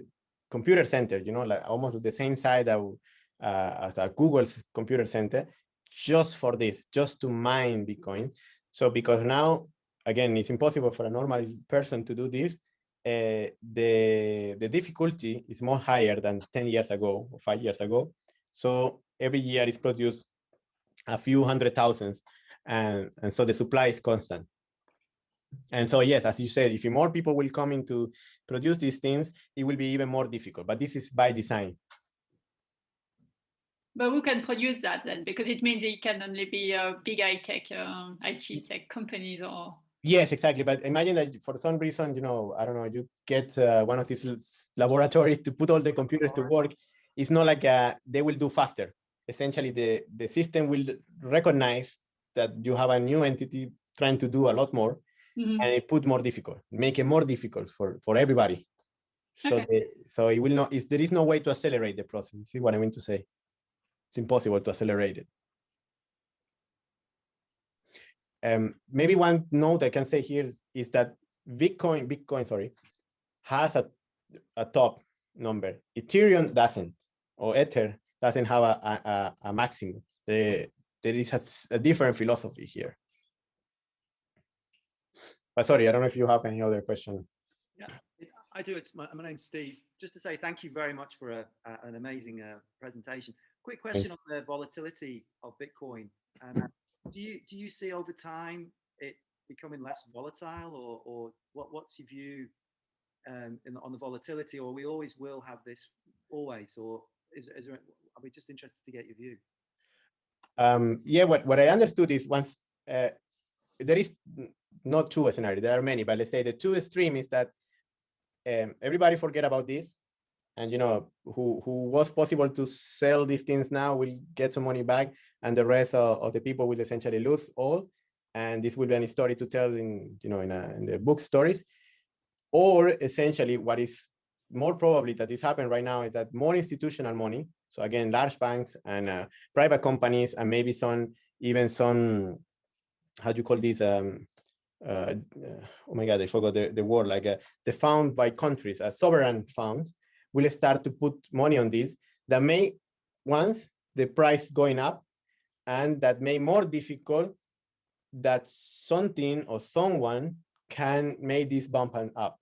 computer center, you know, like almost the same side of, uh, as a Google's computer center, just for this, just to mine Bitcoin. So because now, again, it's impossible for a normal person to do this. Uh, the, the difficulty is more higher than 10 years ago or five years ago. So every year is produced a few hundred thousands and, and so the supply is constant. And so, yes, as you said, if more people will come in to produce these things, it will be even more difficult, but this is by design. But who can produce that then? Because it means it can only be a uh, big high tech, uh, IT tech companies or. Yes, exactly. But imagine that for some reason, you know, I don't know, you get uh, one of these laboratories to put all the computers to work. It's not like uh, they will do faster. Essentially, the, the system will recognize that you have a new entity trying to do a lot more mm -hmm. and it put more difficult, make it more difficult for, for everybody. So, okay. the, so it will not, is there is no way to accelerate the process. See what I mean to say? it's impossible to accelerate it. Um, maybe one note I can say here is that Bitcoin, Bitcoin, sorry, has a, a top number. Ethereum doesn't, or Ether doesn't have a, a, a maximum. The, there is a, a different philosophy here. But sorry, I don't know if you have any other question. Yeah, I do. It's my, my name's Steve. Just to say thank you very much for a, a, an amazing uh, presentation. Quick question on the volatility of Bitcoin. Um, do you do you see over time it becoming less volatile, or or what what's your view um, in, on the volatility, or we always will have this always, or is is there? Are we just interested to get your view? Um, yeah, what what I understood is once uh, there is not two scenarios, there are many, but let's say the two extreme is that um, everybody forget about this and you know who who was possible to sell these things now will get some money back and the rest of, of the people will essentially lose all and this will be a story to tell in you know in, a, in the book stories. Or essentially what is more probably that is happening right now is that more institutional money so again large banks and uh, private companies and maybe some even some how do you call these um uh, oh my god i forgot the, the word like uh, the found by countries as sovereign funds will start to put money on this that may once the price going up and that may more difficult that something or someone can make this bump up.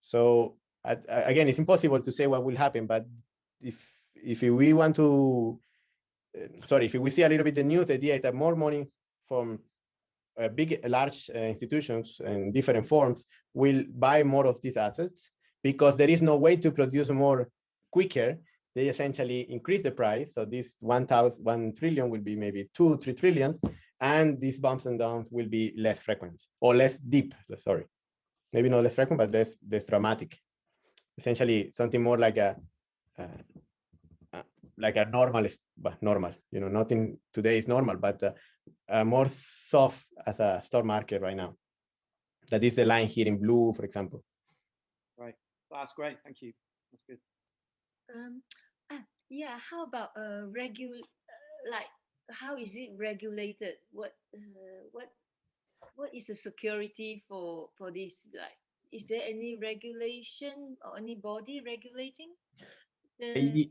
So at, again, it's impossible to say what will happen, but if if we want to, uh, sorry, if we see a little bit the news, the idea is that more money from uh, big, large uh, institutions in different forms will buy more of these assets because there is no way to produce more quicker they essentially increase the price. So this 1,000, 1 trillion will be maybe two, three trillions, and these bumps and downs will be less frequent or less deep, sorry. Maybe not less frequent, but less, less dramatic. Essentially something more like a, uh, uh, like a normal, normal, you know, nothing today is normal, but uh, more soft as a stock market right now. That is the line here in blue, for example. Right, that's great. Thank you. That's good. Um, uh, yeah, how about uh, regular, uh, like, how is it regulated? What, uh, what, what is the security for for this? Like, is there any regulation or any body regulating? The...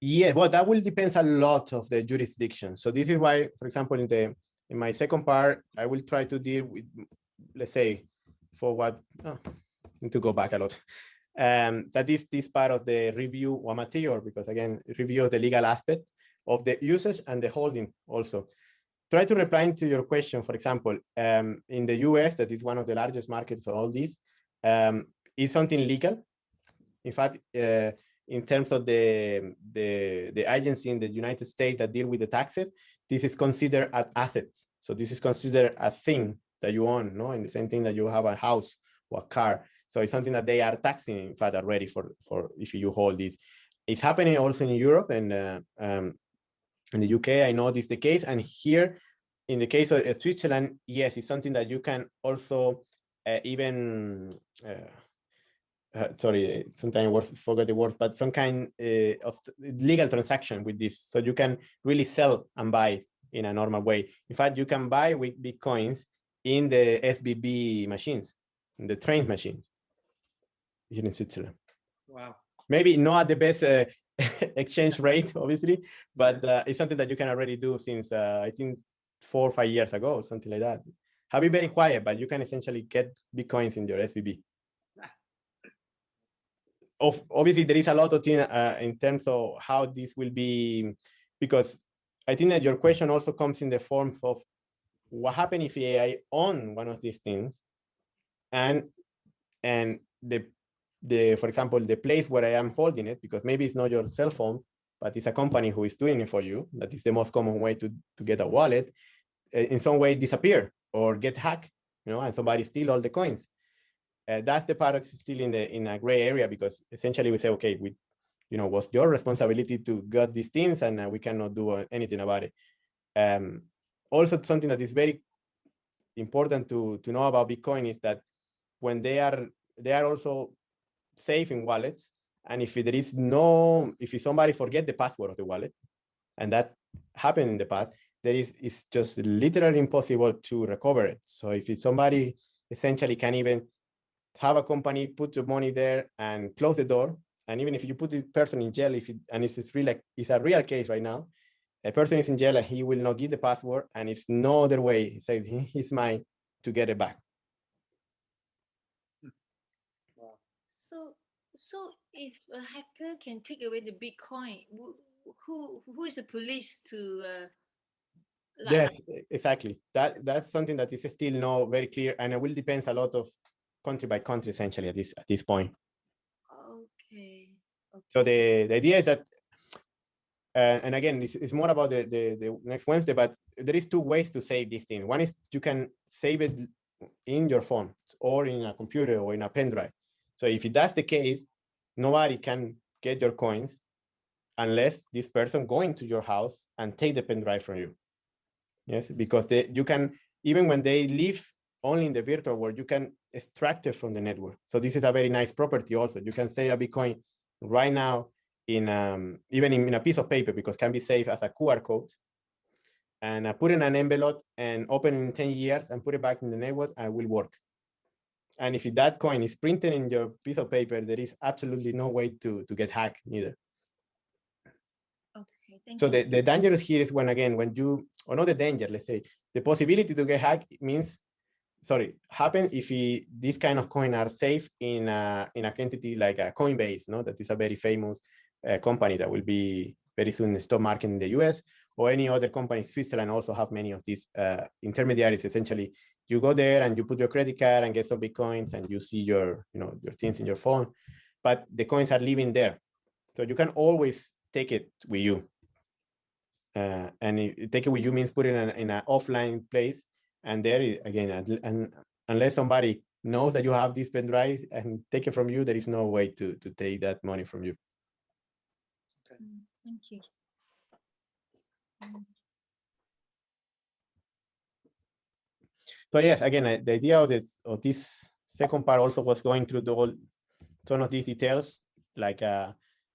Yeah, well, that will depend a lot of the jurisdiction. So this is why, for example, in the in my second part, I will try to deal with, let's say, for what, oh, need to go back a lot. Um, that is this part of the review or material, because again, review of the legal aspect of the usage and the holding also. Try to reply to your question, for example, um, in the US, that is one of the largest markets for all this, um, is something legal? In fact, uh, in terms of the, the, the agency in the United States that deal with the taxes, this is considered an asset. So this is considered a thing that you own, no? And the same thing that you have a house or a car. So it's something that they are taxing, in fact, already for, for if you hold this. It's happening also in Europe and uh, um, in the UK, I know this is the case. And here, in the case of Switzerland, yes, it's something that you can also uh, even uh, uh, sorry, sometimes words forget the words, but some kind uh, of legal transaction with this. So you can really sell and buy in a normal way. In fact, you can buy with Bitcoins in the SBB machines, in the train machines here in Switzerland. Wow. Maybe not at the best uh, exchange rate, obviously, but uh, it's something that you can already do since uh, I think four or five years ago, something like that. Have been very quiet, but you can essentially get Bitcoins in your SBB of obviously there is a lot of things uh, in terms of how this will be, because I think that your question also comes in the form of what happens if AI own one of these things, and and the the for example the place where I am holding it, because maybe it's not your cell phone, but it's a company who is doing it for you. That is the most common way to to get a wallet. Uh, in some way disappear or get hacked, you know, and somebody steal all the coins uh, that's the part that's still in the in a gray area because essentially we say, okay, we, you know, was your responsibility to get these things and uh, we cannot do uh, anything about it. Um, also, something that is very important to to know about Bitcoin is that when they are they are also safe in wallets, and if there is no if somebody forget the password of the wallet, and that happened in the past, there is it's just literally impossible to recover it. So if it's somebody essentially can even have a company put your money there and close the door. And even if you put the person in jail, if it, and it's really like it's a real case right now, a person is in jail and he will not give the password, and it's no other way. He said he's mine to get it back. So, so if a hacker can take away the Bitcoin, who who is the police to? Uh, like... Yes, exactly. That that's something that is still not very clear, and it will depend a lot of country by country essentially at this at this point. Okay. okay. So the, the idea is that, uh, and again, it's, it's more about the, the, the next Wednesday, but there is two ways to save this thing. One is you can save it in your phone or in a computer or in a pen drive. So if that's the case, nobody can get your coins unless this person go into your house and take the pen drive from you. Yes, because they, you can, even when they leave only in the virtual world, you can extract it from the network. So this is a very nice property also. You can save a Bitcoin right now in um, even in, in, a piece of paper because can be saved as a QR code and uh, put in an envelope and open in 10 years and put it back in the network and will work. And if that coin is printed in your piece of paper, there is absolutely no way to, to get hacked neither. Okay, so you. the, the dangerous here is when, again, when you, or not the danger, let's say, the possibility to get hacked means sorry, happen if he, this kind of coin are safe in a, in a entity like a Coinbase, no? That is a very famous uh, company that will be very soon stock market in the US or any other company. Switzerland also have many of these uh, intermediaries. Essentially, you go there and you put your credit card and get some Bitcoins and you see your, you know, your things in your phone, but the coins are living there. So you can always take it with you. Uh, and it, take it with you means put it in, in an offline place. And there, again, and unless somebody knows that you have this pen drive and take it from you, there is no way to, to take that money from you. Okay. Mm, thank you. So yes, again, the idea of this, of this second part also was going through the whole, ton of these details, like uh,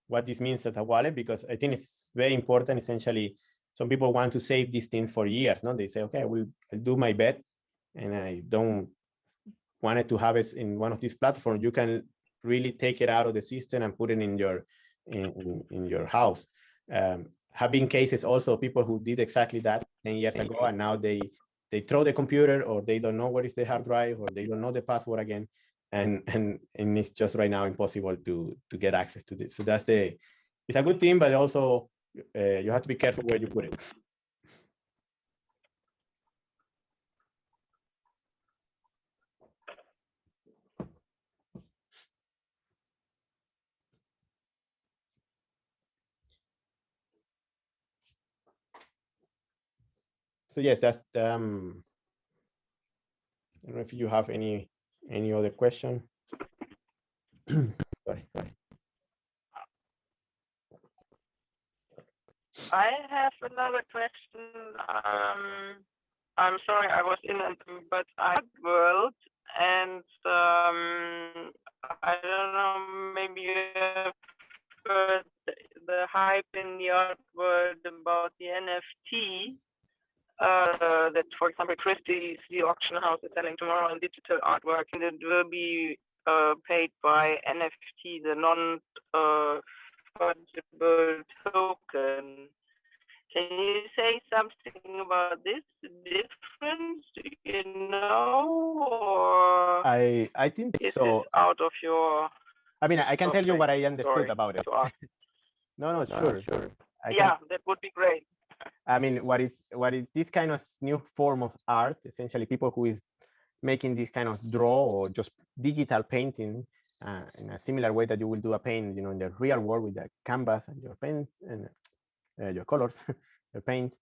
what this means as a wallet, because I think it's very important. Essentially, some people want to save this thing for years. No, they say, okay, I will I'll do my bet, and I don't want it to have it in one of these platforms. You can really take it out of the system and put it in your in, in, your house. Um, have been cases also people who did exactly that 10 years ago, and now they they throw the computer or they don't know what is the hard drive or they don't know the password again and and and it's just right now impossible to to get access to this so that's the it's a good thing but also uh, you have to be careful where you put it so yes, that's um. I don't know if you have any any other question. sorry, sorry. I have another question. Um, I'm sorry, I was in but I world and um, I don't know, maybe you have heard the hype in the art world about the NFT uh, that, for example, Christie's, the auction house, is selling tomorrow in digital artwork, and it will be uh, paid by NFT, the non-fungible uh, token. Can you say something about this difference? Do you know, or I I think is so. out of your? I mean, I can okay. tell you what I understood Sorry. about it. no, no, sure, sure. I yeah, can... that would be great. I mean, what is what is this kind of new form of art? Essentially, people who is making this kind of draw or just digital painting uh, in a similar way that you will do a paint, you know, in the real world with the canvas and your pens and uh, your colors, your paint.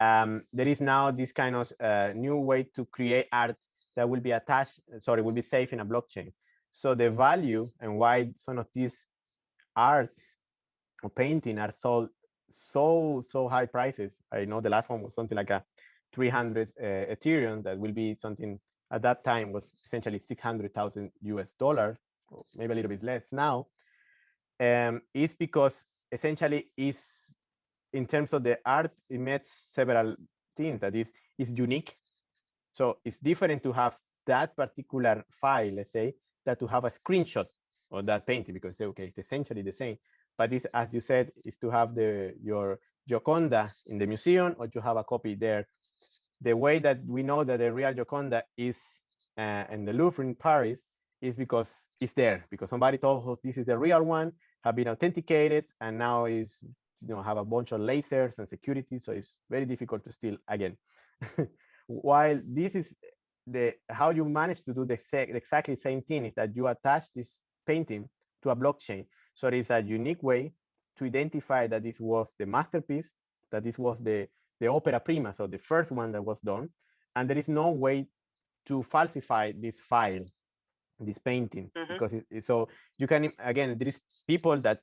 Um, there is now this kind of uh, new way to create art that will be attached, sorry, will be safe in a blockchain. So the value and why some of these art or painting are sold so so high prices. I know the last one was something like a 300 uh, Ethereum that will be something at that time was essentially 600,000 US dollars, maybe a little bit less now. Um, is because essentially is in terms of the art, it meets several things that is is unique. So it's different to have that particular file, let's say, that to have a screenshot of that painting because okay, it's essentially the same but this, as you said, is to have the your Gioconda in the museum or to have a copy there. The way that we know that the real Gioconda is uh, in the Louvre in Paris is because it's there, because somebody told us this is the real one, have been authenticated, and now is you know have a bunch of lasers and security, so it's very difficult to steal again. While this is the how you manage to do the exactly same thing is that you attach this painting to a blockchain so it is a unique way to identify that this was the masterpiece, that this was the, the opera prima, so the first one that was done. And there is no way to falsify this file, this painting, mm -hmm. because it, so you can, again, there is people that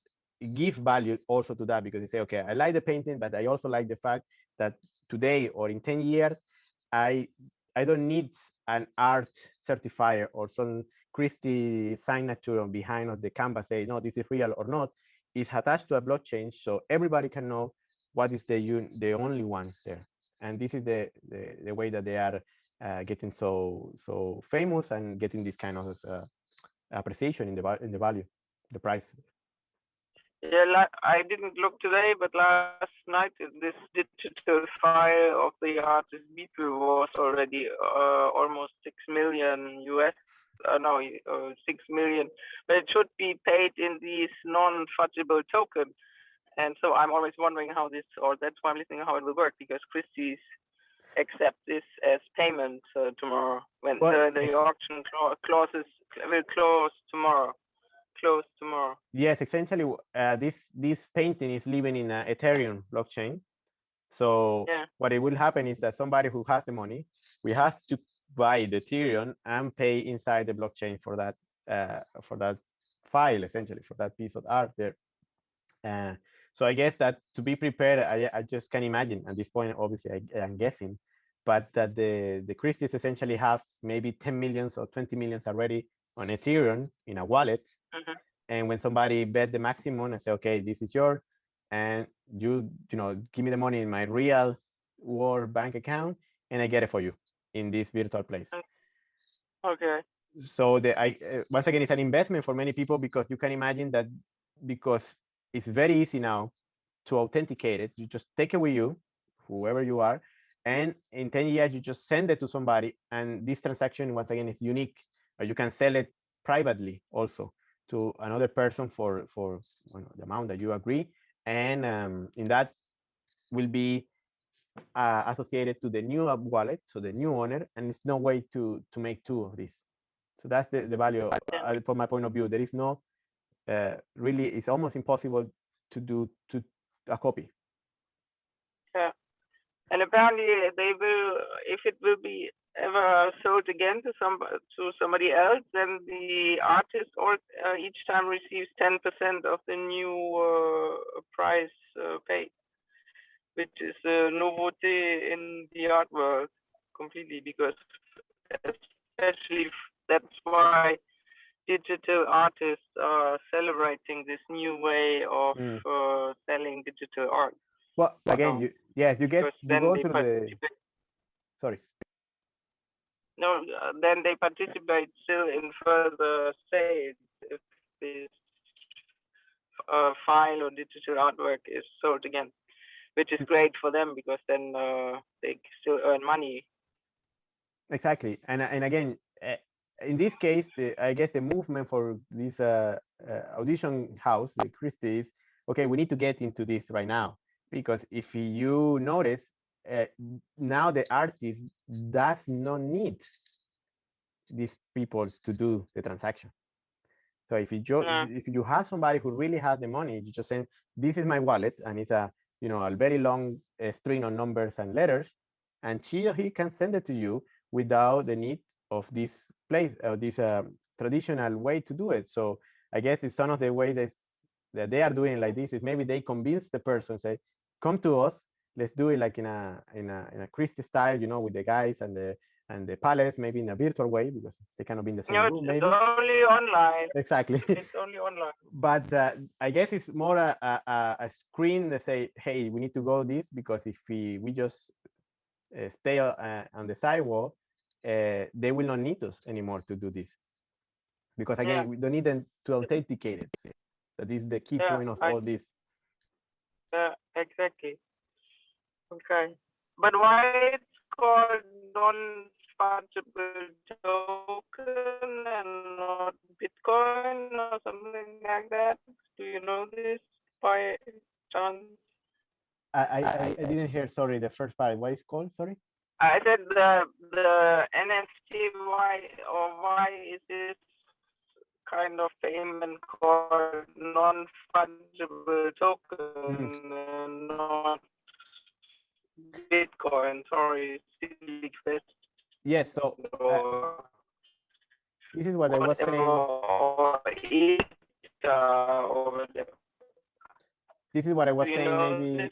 give value also to that because they say, okay, I like the painting, but I also like the fact that today or in 10 years, I I don't need an art certifier or some Christie signature on behind of the canvas say, no, this is real or not, is attached to a blockchain so everybody can know what is the the only one there. And this is the, the, the way that they are uh, getting so so famous and getting this kind of uh, appreciation in the in the value, the price. Yeah, I didn't look today, but last night this digital file of the artist Beeple was already uh, almost six million US uh, no, uh, six million, but it should be paid in these non-fungible tokens. And so I'm always wondering how this, or that's why I'm listening how it will work, because Christie's accept this as payment uh, tomorrow when the, the auction clauses will close tomorrow. close tomorrow. Yes, essentially, uh, this this painting is living in a Ethereum blockchain. So Yeah. what it will happen is that somebody who has the money, we have to buy the Ethereum and pay inside the blockchain for that uh, for that file, essentially for that piece of art there. Uh, so I guess that to be prepared, I, I just can imagine at this point. Obviously, I, I'm guessing, but that the the Christies essentially have maybe 10 millions or 20 millions already on Ethereum in a wallet. Mhm. And when somebody bet the maximum and say, okay, this is yours, and you you know give me the money in my real world bank account, and I get it for you in this virtual place. Okay. So the I uh, once again it's an investment for many people because you can imagine that because it's very easy now to authenticate it. You just take it with you, whoever you are, and in 10 years you just send it to somebody, and this transaction once again is unique. You can sell it privately also to another person for for you know, the amount that you agree, and um, in that will be uh, associated to the new wallet, so the new owner, and it's no way to to make two of these. So that's the, the value of- uh, from my point of view. There is no uh, really, it's almost impossible to do to a copy. And apparently they will, if it will be ever sold again to some to somebody else, then the artist or uh, each time receives ten percent of the new uh, price uh, paid, which is a novelty in the art world completely because especially that's why digital artists are celebrating this new way of Mm. uh, selling digital art. Well, again, Um, you yes, you get you go to the participate- sorry. No, uh, then they participate still in further sales if this uh, file or digital artwork is sold again, which is great for them because then uh, they still earn money. Exactly, and and again, uh, in this case, I guess the movement for this uh, uh, audition house, the Christie, is okay. We need to get into this right now because if you notice, uh, now the artist does not need these people to do the transaction. So if you Yeah. if you have somebody who really has the money, you just say, "This is my wallet," and it's a you know a very long uh, string of numbers and letters, and she or he can send it to you without the need of this place or this um, traditional way to do it. So I guess it's some of the ways that that they are doing like this is maybe they convince the person say, "Come to us, let's do it like in a in a in a Christie style, you know, with the guys and the and the palette, maybe in a virtual way because they cannot be in the same No, room, maybe." it's only online. Exactly. It's only online. but uh, I guess it's more a, a, a- screen that say, hey, we need to go this because if we, we just uh, stay uh, on the sidewalk, uh, they will not need us anymore to do this. Because again, Yeah. we don't need them to authenticate it. That is the key Yeah, point of I- all this. Yeah, exactly. Okay. But why it's called non-fungible token and not Bitcoin or something like that? Do you know this by chance? I, I, I didn't hear, sorry, the first part. Why is called? Sorry? I said the the NFT why or why is this kind of payment called non-fungible token and not Bitcoin? Sorry, silly question. Yes, so uh, this is what I was saying. or it, uh, or whatever. This is what I was saying, maybe.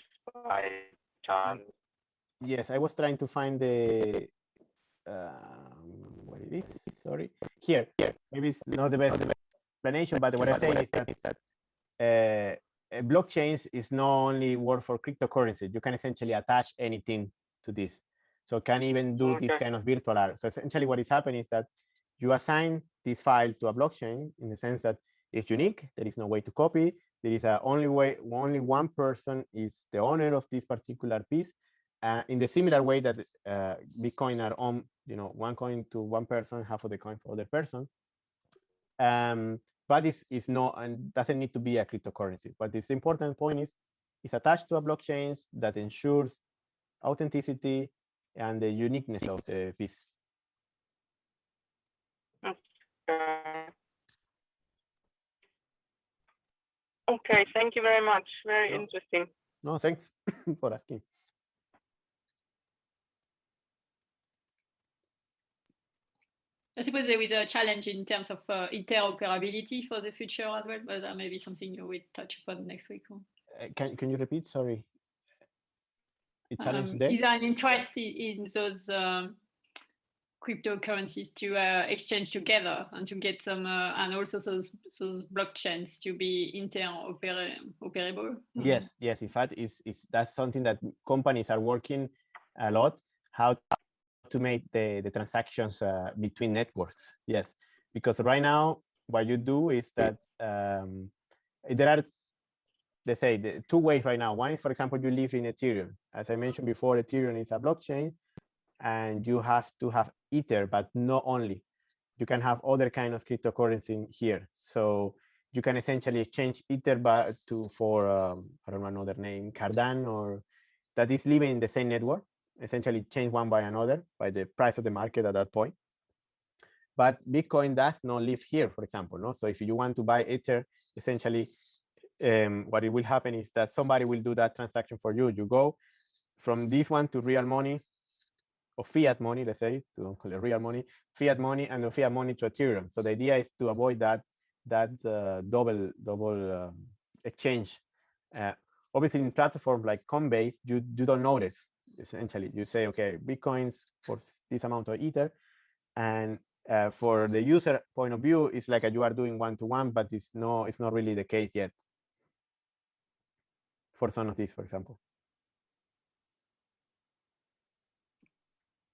Yes, I was trying to find the um, what it is. Sorry, here, here. Maybe it's not the best explanation, but what I'm saying is that uh, uh, blockchains is not only work for cryptocurrency. You can essentially attach anything to this, so can even do this kind of virtual art. So essentially, what is happening is that you assign this file to a blockchain in the sense that it's unique. There is no way to copy. There is a only way. Only one person is the owner of this particular piece uh, in the similar way that uh, Bitcoin are on, you know, one coin to one person, half of the coin for other person. Um, but it's, it's not and doesn't need to be a cryptocurrency. But this important point is it's attached to a blockchain that ensures authenticity and the uniqueness of the piece. Okay, thank you very much. Very No. interesting. No, thanks for asking. I suppose there is a challenge in terms of uh, interoperability for the future as well, but that may be something you will touch upon next week. Uh, Can, can you repeat? Sorry. The challenge Um, there? Is there an interest in those um, cryptocurrencies to uh, exchange together and to get some, uh, and also those those blockchains to be interoperable? Yes, yes. In fact, is is that's something that companies are working a lot. How to make the the transactions uh, between networks? Yes, because right now what you do is that um, there are let's say the two ways right now. One is, for example, you live in Ethereum. As I mentioned before, Ethereum is a blockchain, and you have to have Ether, but not only. You can have other kind of cryptocurrency here. So you can essentially exchange Ether but to for um, I don't know another name, Cardano, or that is living in the same network. Essentially, change one by another by the price of the market at that point. But Bitcoin does not live here, for example. No, so if you want to buy Ether, essentially, um, what it will happen is that somebody will do that transaction for you. You go from this one to real money or fiat money, let's say, to real money, fiat money, and the fiat money to Ethereum. So the idea is to avoid that that uh, double double um, exchange. Uh, obviously, in platforms like Coinbase, you you don't notice. Essentially, you say, okay, bitcoins for this amount of ether, and uh, for the user point of view, it's like a, you are doing one to one, but it's no, it's not really the case yet. For some of these, for example.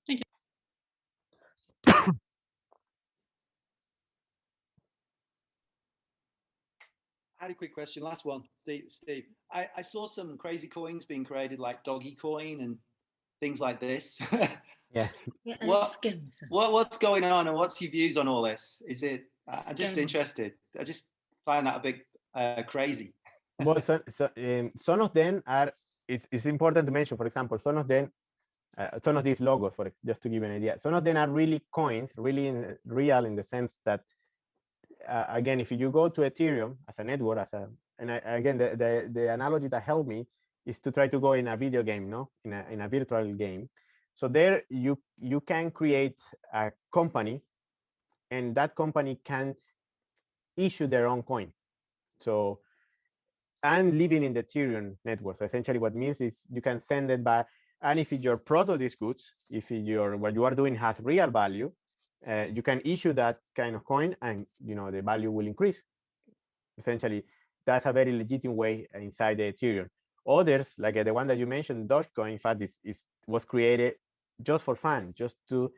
Thank I had a quick question. Last one, Steve. Steve, I, I saw some crazy coins being created, like Doggy Coin and things like this. Yeah. Yeah, What- what what's going on, and what's your views on all this? Is it? I- I'm just interested. I just find that a bit uh, crazy. well, so, so, um, some of them are. It's, it's important to mention, for example, some of them, uh, some of these logos, for just to give you an idea, some of them are really coins, really in, real in the sense that, uh, again, if you go to Ethereum as a network, as a, and I, again, the, the the analogy that helped me is to try to go in a video game, no, in a in a virtual game. So there, you you can create a company, and that company can issue their own coin. So and living in the Ethereum network. So essentially what means is you can send it by, And if your product is good, if your what you are doing has real value, uh, you can issue that kind of coin and you know the value will increase. Essentially, that's a very legitimate way inside the Ethereum. Others, like uh, the one that you mentioned, Dogecoin, in fact, is, is was created just for fun, just to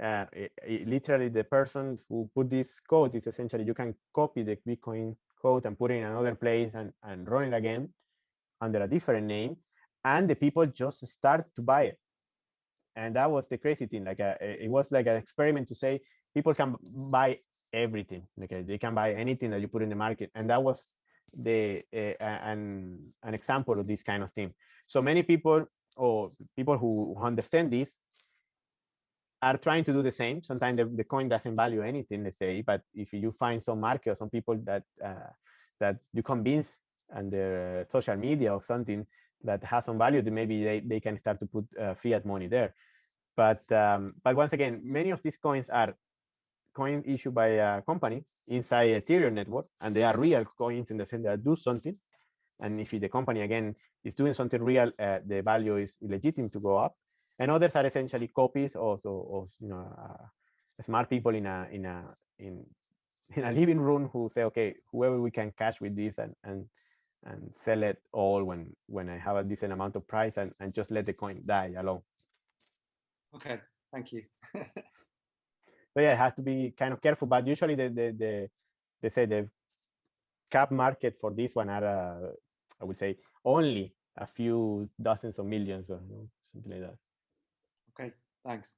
uh, i- i- literally the person who put this code is essentially you can copy the Bitcoin code and put it in another place and, and run it again under a different name. And the people just start to buy it. And that was the crazy thing. Like a, it was like an experiment to say people can buy everything. Uh, they can buy anything that you put in the market. And that was the uh, an, an example of this kind of thing. So many people or people who understand this are trying to do the same. Sometimes the, the coin doesn't value anything, let's say, but if you find some market or some people that uh, that you convince on their social media or something that has some value, then maybe they, they can start to put uh, fiat money there. But um, but once again, many of these coins are coin issued by a company inside Ethereum network, and they are real coins in the sense that do something. And if the company again is doing something real, uh, the value is legitimate to go up and others are essentially copies of, of, you know uh, smart people in a in a in in a living room who say okay whoever we can catch with this and and and sell it all when when i have a decent amount of price and, and just let the coin die alone Okay, thank you. so yeah it has to be kind of careful but usually the the, the they say the cap market for this one are uh, i would say only a few dozens of millions or you know, something like that Okay, thanks.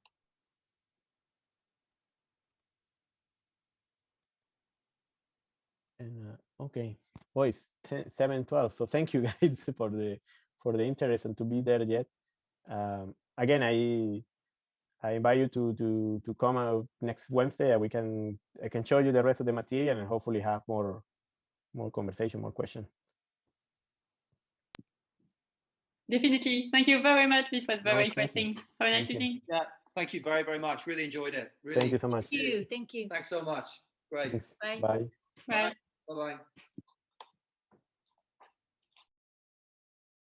And uh, okay, well, it's 10, 7, 12. So thank you guys for the for the interest and to be there yet. Um, again, I I invite you to to to come out next Wednesday, we can I can show you the rest of the material and hopefully have more more conversation, more questions. Definitely. Thank you very much. This was very no, interesting. Have a nice evening. Yeah. Thank you very, very much. Really enjoyed it. Really. Thank you so much. Thank you. Thank you. Thanks so much. Great. Thanks. Bye. Bye. Bye. Bye. Bye.